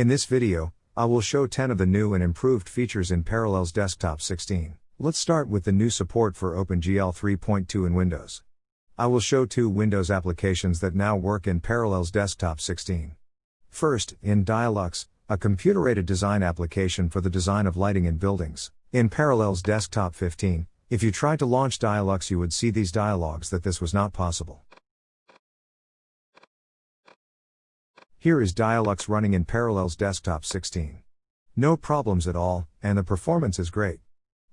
In this video, I will show 10 of the new and improved features in Parallels Desktop 16. Let's start with the new support for OpenGL 3.2 in Windows. I will show two Windows applications that now work in Parallels Desktop 16. First, in Dialux, a computer aided design application for the design of lighting in buildings. In Parallels Desktop 15, if you tried to launch Dialux, you would see these dialogues that this was not possible. Here is Dialux running in Parallels Desktop 16. No problems at all, and the performance is great.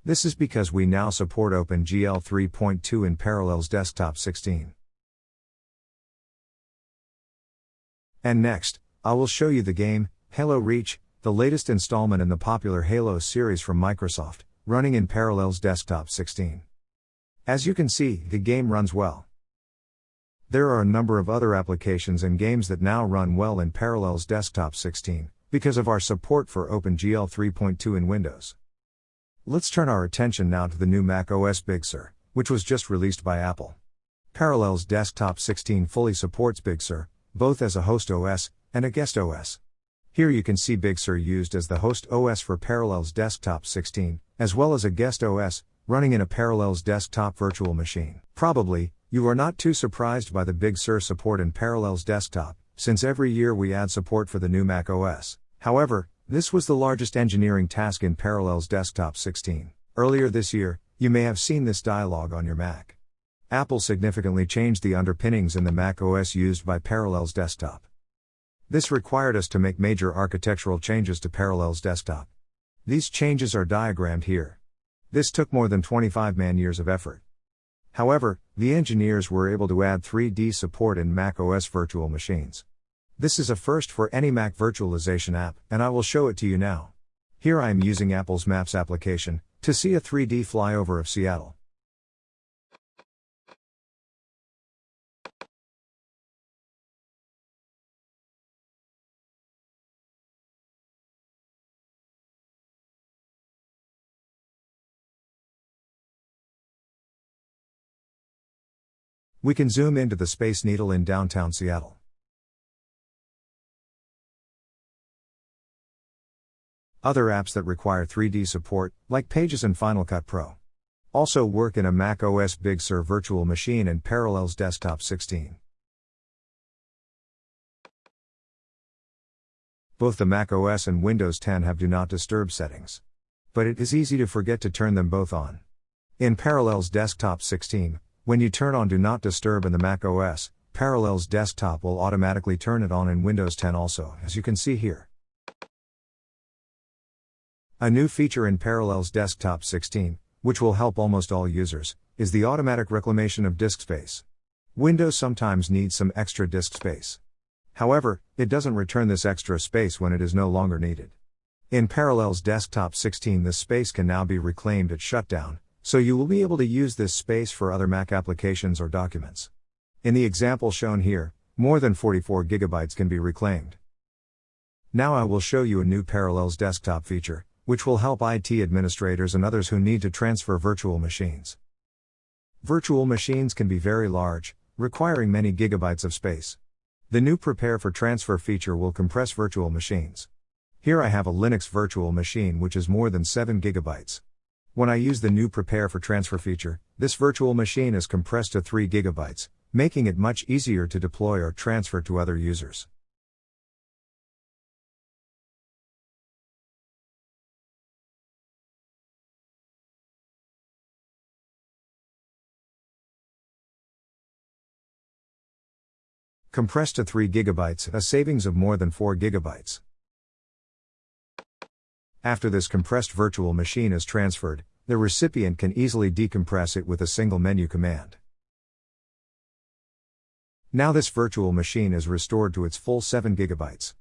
This is because we now support OpenGL 3.2 in Parallels Desktop 16. And next, I will show you the game, Halo Reach, the latest installment in the popular Halo series from Microsoft, running in Parallels Desktop 16. As you can see, the game runs well. There are a number of other applications and games that now run well in Parallels Desktop 16, because of our support for OpenGL 3.2 in Windows. Let's turn our attention now to the new Mac OS Big Sur, which was just released by Apple. Parallels Desktop 16 fully supports Big Sur, both as a host OS and a guest OS. Here you can see Big Sur used as the host OS for Parallels Desktop 16, as well as a guest OS, running in a Parallels desktop virtual machine. Probably, you are not too surprised by the Big Sur support in Parallels Desktop, since every year we add support for the new Mac OS. However, this was the largest engineering task in Parallels Desktop 16. Earlier this year, you may have seen this dialog on your Mac. Apple significantly changed the underpinnings in the Mac OS used by Parallels Desktop. This required us to make major architectural changes to Parallels Desktop. These changes are diagrammed here. This took more than 25 man years of effort. However, the engineers were able to add 3D support in macOS virtual machines. This is a first for any Mac virtualization app, and I will show it to you now. Here I am using Apple's Maps application to see a 3D flyover of Seattle. We can zoom into the Space Needle in downtown Seattle. Other apps that require 3D support, like Pages and Final Cut Pro, also work in a Mac OS Big Sur virtual machine and Parallels Desktop 16. Both the Mac OS and Windows 10 have Do Not Disturb settings. But it is easy to forget to turn them both on. In Parallels Desktop 16, when you turn on Do Not Disturb in the Mac OS, Parallels Desktop will automatically turn it on in Windows 10 also, as you can see here. A new feature in Parallels Desktop 16, which will help almost all users, is the automatic reclamation of disk space. Windows sometimes needs some extra disk space. However, it doesn't return this extra space when it is no longer needed. In Parallels Desktop 16, this space can now be reclaimed at shutdown, so you will be able to use this space for other Mac applications or documents. In the example shown here, more than 44 gigabytes can be reclaimed. Now I will show you a new Parallels desktop feature, which will help IT administrators and others who need to transfer virtual machines. Virtual machines can be very large, requiring many gigabytes of space. The new Prepare for Transfer feature will compress virtual machines. Here I have a Linux virtual machine which is more than 7 gigabytes. When I use the new Prepare for Transfer feature, this virtual machine is compressed to 3 GB, making it much easier to deploy or transfer to other users. Compressed to 3 GB, a savings of more than 4 GB. After this compressed virtual machine is transferred, the recipient can easily decompress it with a single menu command. Now this virtual machine is restored to its full 7 GB.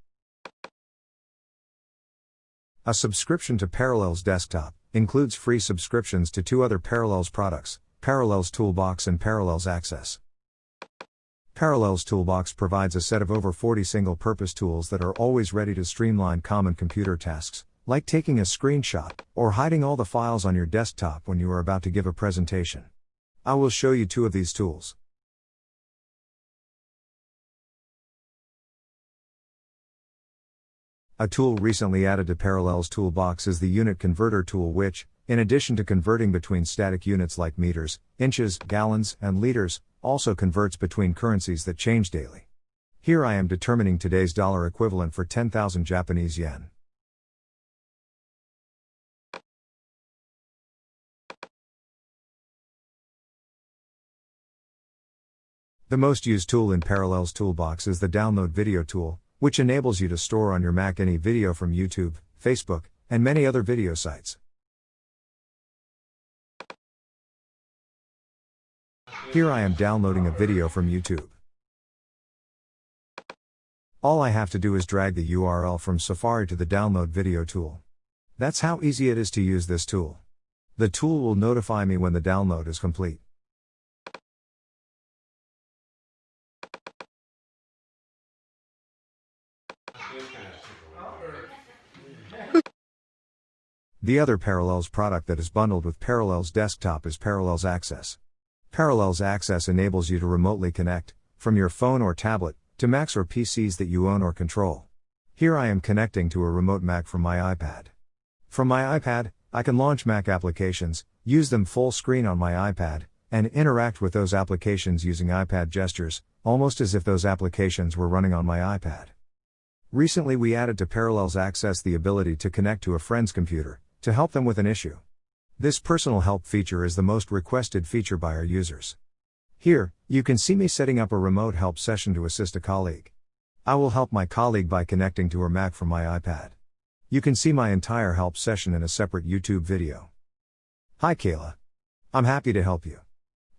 A subscription to Parallels Desktop includes free subscriptions to two other Parallels products, Parallels Toolbox and Parallels Access. Parallels Toolbox provides a set of over 40 single purpose tools that are always ready to streamline common computer tasks, like taking a screenshot, or hiding all the files on your desktop when you are about to give a presentation. I will show you two of these tools. A tool recently added to Parallels Toolbox is the Unit Converter tool, which, in addition to converting between static units like meters, inches, gallons, and liters, also converts between currencies that change daily. Here I am determining today's dollar equivalent for 10,000 Japanese yen. The most used tool in Parallels Toolbox is the Download Video tool, which enables you to store on your Mac any video from YouTube, Facebook, and many other video sites. Here I am downloading a video from YouTube. All I have to do is drag the URL from Safari to the download video tool. That's how easy it is to use this tool. The tool will notify me when the download is complete. The other Parallels product that is bundled with Parallels Desktop is Parallels Access. Parallels Access enables you to remotely connect, from your phone or tablet, to Macs or PCs that you own or control. Here I am connecting to a remote Mac from my iPad. From my iPad, I can launch Mac applications, use them full screen on my iPad, and interact with those applications using iPad gestures, almost as if those applications were running on my iPad. Recently, we added to Parallels Access the ability to connect to a friend's computer to help them with an issue. This personal help feature is the most requested feature by our users. Here, you can see me setting up a remote help session to assist a colleague. I will help my colleague by connecting to her Mac from my iPad. You can see my entire help session in a separate YouTube video. Hi Kayla. I'm happy to help you.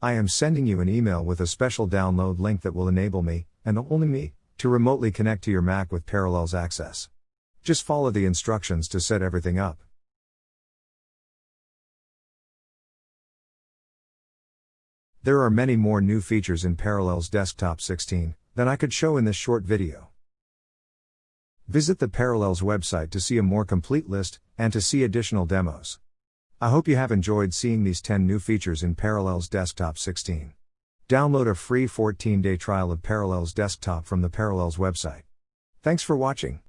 I am sending you an email with a special download link that will enable me, and only me, to remotely connect to your Mac with Parallels Access. Just follow the instructions to set everything up. There are many more new features in Parallels Desktop 16 than I could show in this short video. Visit the Parallels website to see a more complete list and to see additional demos. I hope you have enjoyed seeing these 10 new features in Parallels Desktop 16. Download a free 14 day trial of Parallels Desktop from the Parallels website. Thanks for watching.